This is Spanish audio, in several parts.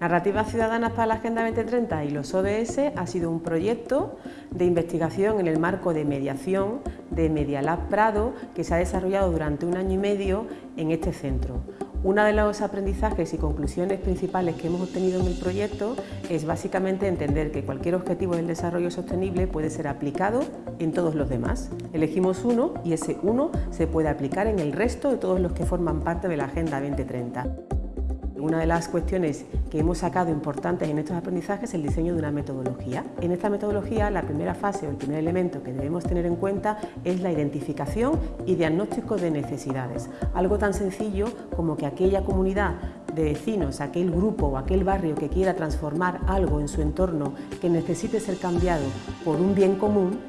Narrativas Ciudadanas para la Agenda 2030 y los ODS ha sido un proyecto de investigación en el marco de mediación de Medialab Prado que se ha desarrollado durante un año y medio en este centro. Uno de los aprendizajes y conclusiones principales que hemos obtenido en el proyecto es básicamente entender que cualquier objetivo del desarrollo sostenible puede ser aplicado en todos los demás. Elegimos uno y ese uno se puede aplicar en el resto de todos los que forman parte de la Agenda 2030. Una de las cuestiones que hemos sacado importantes en estos aprendizajes es el diseño de una metodología. En esta metodología la primera fase o el primer elemento que debemos tener en cuenta es la identificación y diagnóstico de necesidades. Algo tan sencillo como que aquella comunidad de vecinos, aquel grupo o aquel barrio que quiera transformar algo en su entorno que necesite ser cambiado por un bien común,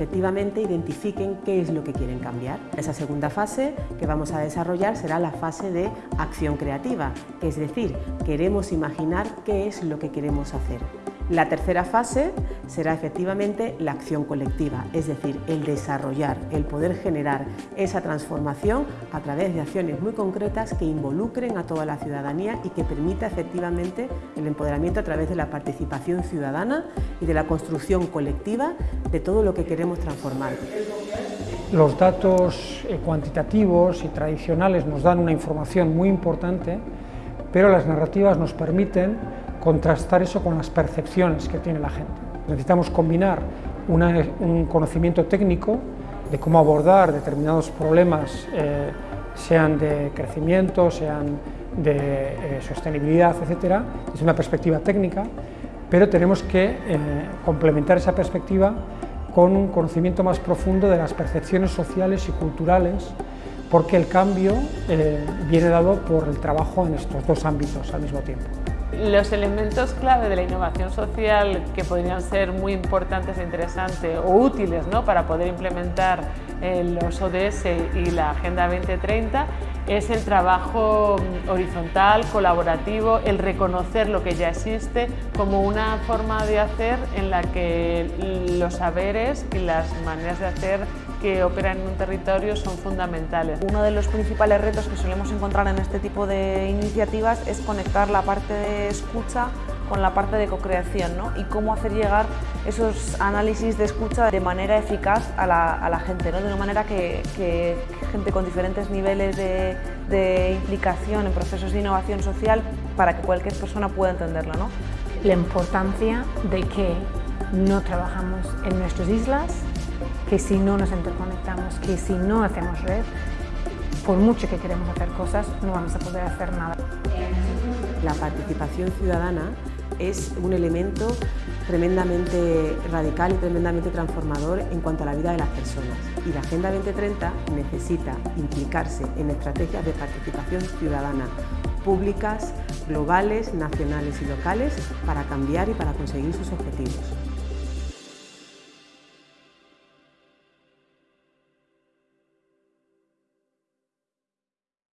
efectivamente identifiquen qué es lo que quieren cambiar. Esa segunda fase que vamos a desarrollar será la fase de acción creativa, es decir, queremos imaginar qué es lo que queremos hacer. La tercera fase será efectivamente la acción colectiva, es decir, el desarrollar, el poder generar esa transformación a través de acciones muy concretas que involucren a toda la ciudadanía y que permita efectivamente el empoderamiento a través de la participación ciudadana y de la construcción colectiva de todo lo que queremos transformar. Los datos eh, cuantitativos y tradicionales nos dan una información muy importante, pero las narrativas nos permiten contrastar eso con las percepciones que tiene la gente. Necesitamos combinar un conocimiento técnico de cómo abordar determinados problemas, eh, sean de crecimiento, sean de eh, sostenibilidad, etc. Es una perspectiva técnica, pero tenemos que eh, complementar esa perspectiva con un conocimiento más profundo de las percepciones sociales y culturales, porque el cambio viene dado por el trabajo en estos dos ámbitos al mismo tiempo. Los elementos clave de la innovación social que podrían ser muy importantes e interesantes o útiles ¿no? para poder implementar eh, los ODS y la Agenda 2030 es el trabajo mm, horizontal, colaborativo, el reconocer lo que ya existe como una forma de hacer en la que los saberes y las maneras de hacer que operan en un territorio son fundamentales. Uno de los principales retos que solemos encontrar en este tipo de iniciativas es conectar la parte de escucha con la parte de co-creación ¿no? y cómo hacer llegar esos análisis de escucha de manera eficaz a la, gente, ¿no? de una manera que, gente con diferentes niveles de, de, implicación en procesos de innovación social para que cualquier persona pueda entenderlo. ¿no? La importancia de que no trabajamos en nuestras islas, que si no nos interconectamos, que si no hacemos red, por mucho que queremos hacer cosas, no vamos a poder hacer nada. La participación ciudadana es un elemento tremendamente radical y tremendamente transformador en cuanto a la vida de las personas. Y la Agenda 2030 necesita implicarse en estrategias de participación ciudadana públicas, globales, nacionales y locales para cambiar y para conseguir sus objetivos.